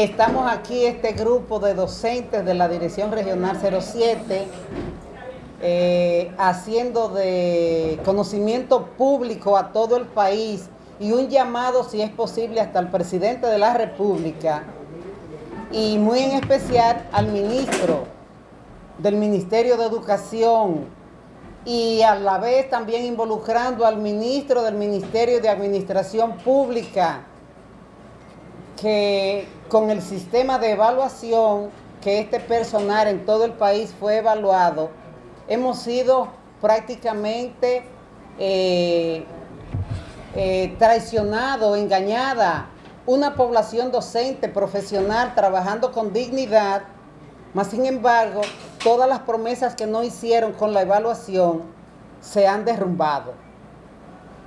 Estamos aquí, este grupo de docentes de la Dirección Regional 07, eh, haciendo de conocimiento público a todo el país y un llamado, si es posible, hasta el presidente de la República y muy en especial al ministro del Ministerio de Educación y a la vez también involucrando al ministro del Ministerio de Administración Pública que con el sistema de evaluación que este personal en todo el país fue evaluado, hemos sido prácticamente eh, eh, traicionado, engañada, una población docente, profesional, trabajando con dignidad, mas sin embargo, todas las promesas que no hicieron con la evaluación se han derrumbado.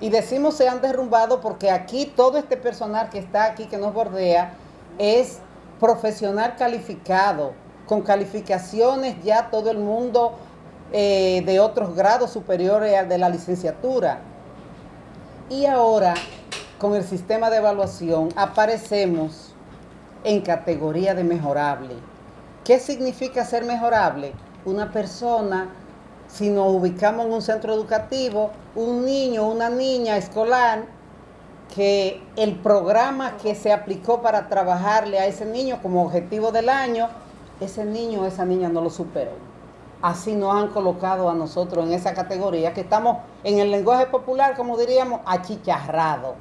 Y decimos se han derrumbado porque aquí todo este personal que está aquí, que nos bordea, es profesional calificado, con calificaciones ya todo el mundo eh, de otros grados superiores al de la licenciatura. Y ahora, con el sistema de evaluación, aparecemos en categoría de mejorable. ¿Qué significa ser mejorable? Una persona si nos ubicamos en un centro educativo, un niño, una niña escolar, que el programa que se aplicó para trabajarle a ese niño como objetivo del año, ese niño o esa niña no lo superó. Así nos han colocado a nosotros en esa categoría, que estamos en el lenguaje popular, como diríamos, achicharrado.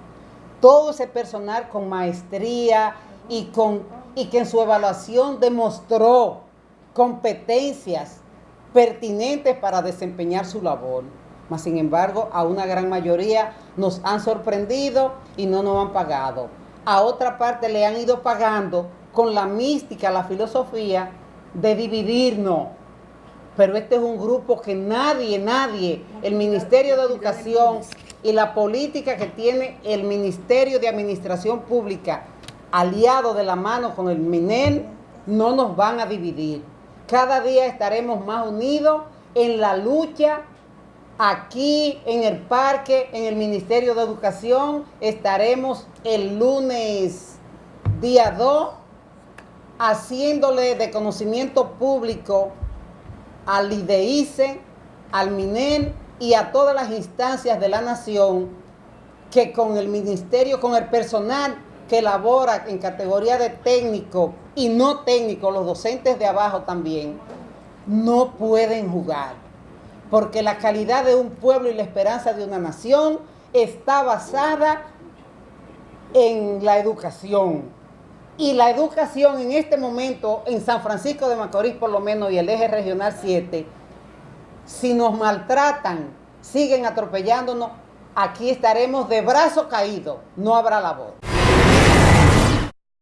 Todo ese personal con maestría y, con, y que en su evaluación demostró competencias pertinentes para desempeñar su labor. Mas, sin embargo, a una gran mayoría nos han sorprendido y no nos han pagado. A otra parte le han ido pagando con la mística, la filosofía de dividirnos. Pero este es un grupo que nadie, nadie, el Ministerio de Educación y la política que tiene el Ministerio de Administración Pública, aliado de la mano con el MINEN, no nos van a dividir. Cada día estaremos más unidos en la lucha aquí en el parque, en el Ministerio de Educación. Estaremos el lunes día 2 haciéndole de conocimiento público al IDEICE, al MINEN y a todas las instancias de la nación que con el ministerio, con el personal que labora en categoría de técnico y no técnico, los docentes de abajo también, no pueden jugar. Porque la calidad de un pueblo y la esperanza de una nación está basada en la educación. Y la educación en este momento, en San Francisco de Macorís por lo menos y el eje regional 7, si nos maltratan, siguen atropellándonos, aquí estaremos de brazo caído, no habrá la voz.